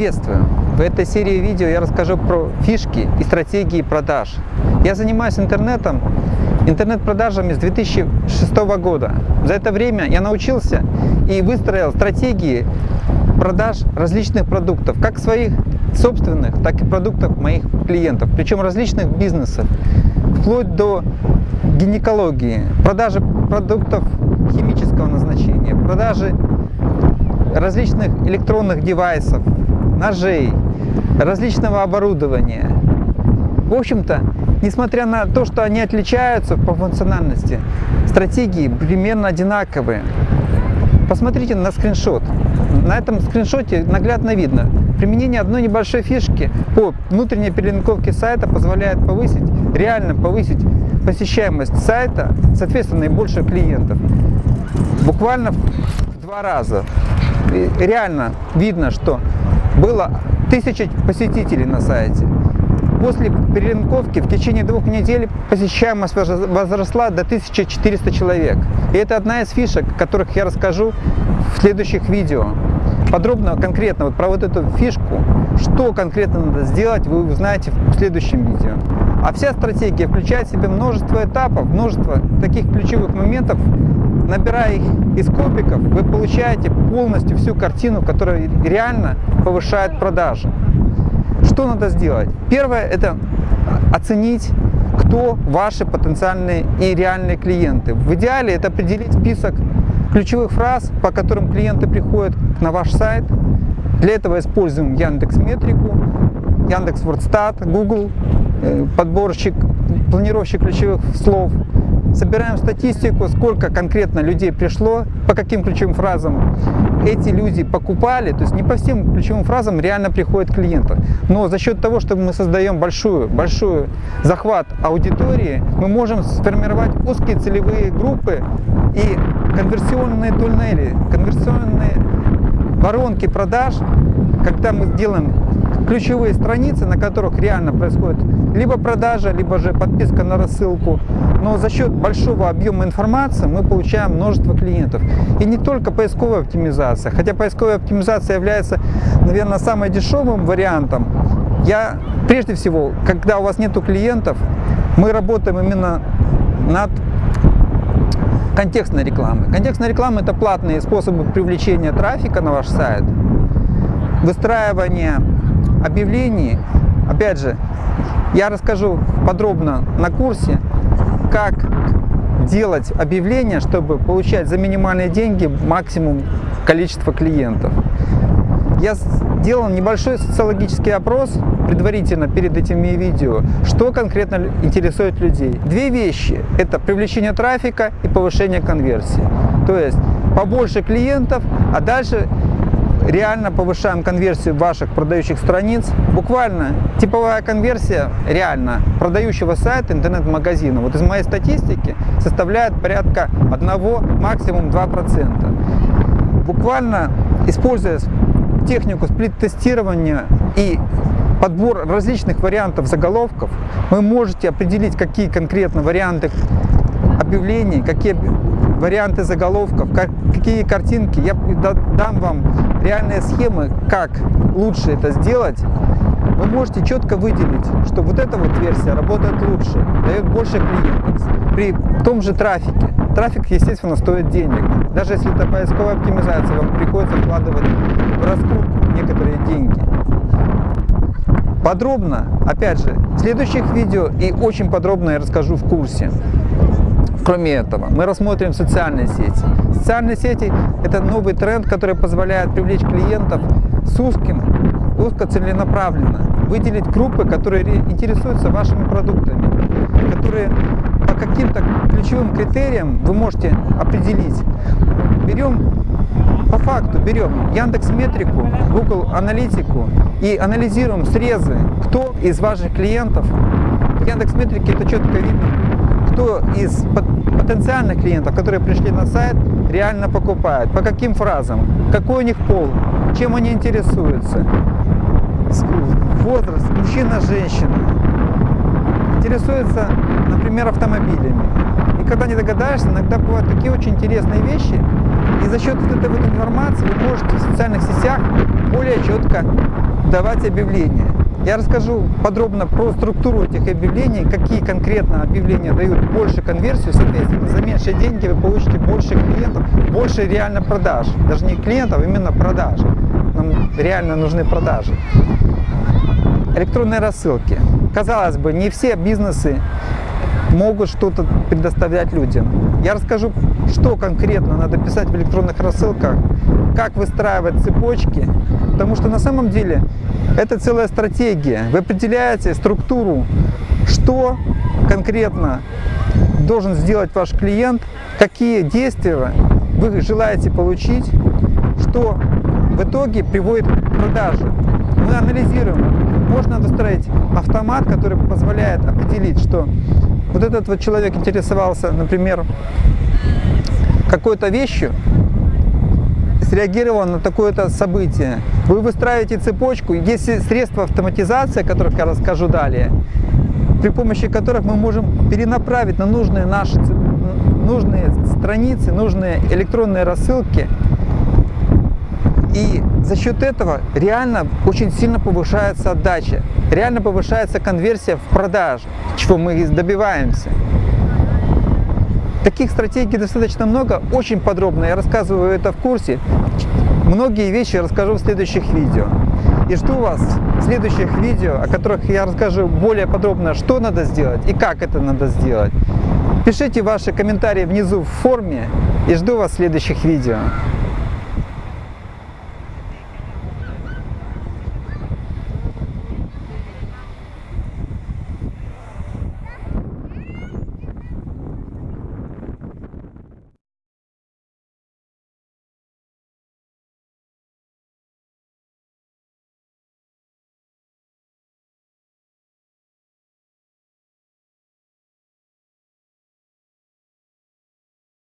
Приветствую! В этой серии видео я расскажу про фишки и стратегии продаж. Я занимаюсь интернетом, интернет-продажами с 2006 года. За это время я научился и выстроил стратегии продаж различных продуктов, как своих собственных, так и продуктов моих клиентов, причем различных бизнесов, вплоть до гинекологии, продажи продуктов химического назначения, продажи различных электронных девайсов, ножей, различного оборудования. В общем-то, несмотря на то, что они отличаются по функциональности, стратегии примерно одинаковые. Посмотрите на скриншот. На этом скриншоте наглядно видно, применение одной небольшой фишки по внутренней перелинковке сайта позволяет повысить, реально повысить посещаемость сайта, соответственно, и больше клиентов. Буквально в два раза. И реально видно, что было тысяча посетителей на сайте. После перелинковки в течение двух недель посещаемость возросла до 1400 человек. И это одна из фишек, о которых я расскажу в следующих видео. Подробно, конкретно вот про вот эту фишку, что конкретно надо сделать, вы узнаете в следующем видео. А вся стратегия включает в себя множество этапов, множество таких ключевых моментов, набирая их из копиков, вы получаете полностью всю картину, которая реально повышает продажи. Что надо сделать? Первое – это оценить, кто ваши потенциальные и реальные клиенты. В идеале это определить список ключевых фраз, по которым клиенты приходят на ваш сайт. Для этого используем Яндекс Метрику, Яндекс Вордстат, Google, э, подборщик, планировщик ключевых слов – собираем статистику, сколько конкретно людей пришло, по каким ключевым фразам эти люди покупали, то есть не по всем ключевым фразам реально приходят клиенты. Но за счет того, что мы создаем большую, большую захват аудитории, мы можем сформировать узкие целевые группы и конверсионные туннели, конверсионные воронки продаж, когда мы делаем ключевые страницы, на которых реально происходит либо продажа, либо же подписка на рассылку. Но за счет большого объема информации мы получаем множество клиентов. И не только поисковая оптимизация, хотя поисковая оптимизация является, наверное, самым дешевым вариантом. Я прежде всего, когда у вас нет клиентов, мы работаем именно над контекстной рекламой. Контекстная реклама – это платные способы привлечения трафика на ваш сайт, выстраивание объявлений. Опять же, я расскажу подробно на курсе, как делать объявления, чтобы получать за минимальные деньги максимум количества клиентов. Я сделал небольшой социологический опрос предварительно перед этими видео, что конкретно интересует людей. Две вещи – это привлечение трафика и повышение конверсии. То есть побольше клиентов, а дальше реально повышаем конверсию ваших продающих страниц. Буквально типовая конверсия реально продающего сайта интернет-магазина, вот из моей статистики, составляет порядка 1, максимум 2%. Буквально используя технику сплит-тестирования и подбор различных вариантов заголовков, вы можете определить, какие конкретно варианты объявлений, какие варианты заголовков, как, какие картинки. Я дам вам реальные схемы, как лучше это сделать. Вы можете четко выделить, что вот эта вот версия работает лучше, дает больше клиентов при том же трафике. Трафик, естественно, стоит денег. Даже если это поисковая оптимизация, вам приходится вкладывать в раскрутку некоторые деньги. Подробно, опять же, в следующих видео и очень подробно я расскажу в курсе. Кроме этого, мы рассмотрим социальные сети. Социальные сети – это новый тренд, который позволяет привлечь клиентов с узким, узкоцеленаправленно, выделить группы, которые интересуются вашими продуктами, которые по каким-то ключевым критериям вы можете определить. Берем по факту берем Яндекс Метрику, Google Аналитику и анализируем срезы, кто из ваших клиентов, в Яндекс Метрике это четко видно, кто из потенциальных клиентов, которые пришли на сайт, реально покупает, по каким фразам, какой у них пол, чем они интересуются, возраст, мужчина, женщина, интересуются, например, автомобилями. И когда не догадаешься, иногда бывают такие очень интересные вещи, и за счет вот этой вот информации вы можете в социальных сетях более четко давать объявления. Я расскажу подробно про структуру этих объявлений, какие конкретно объявления дают больше конверсию, соответственно, за меньшие деньги вы получите больше клиентов, больше реально продаж. Даже не клиентов, а именно продаж. Нам реально нужны продажи. Электронные рассылки. Казалось бы, не все бизнесы могут что-то предоставлять людям. Я расскажу, что конкретно надо писать в электронных рассылках, как выстраивать цепочки, потому что на самом деле это целая стратегия. Вы определяете структуру, что конкретно должен сделать ваш клиент, какие действия вы желаете получить, что в итоге приводит к продаже. Мы анализируем. Можно выстроить автомат, который позволяет определить, что вот этот вот человек интересовался, например, какой-то вещью, среагировал на такое-то событие. Вы выстраиваете цепочку, есть средства автоматизации, о которых я расскажу далее, при помощи которых мы можем перенаправить на нужные наши нужные страницы, нужные электронные рассылки. И за счет этого реально очень сильно повышается отдача, реально повышается конверсия в продаж, чего мы добиваемся. Таких стратегий достаточно много, очень подробно. Я рассказываю это в курсе. Многие вещи расскажу в следующих видео. И жду вас в следующих видео, о которых я расскажу более подробно, что надо сделать и как это надо сделать. Пишите ваши комментарии внизу в форме и жду вас в следующих видео.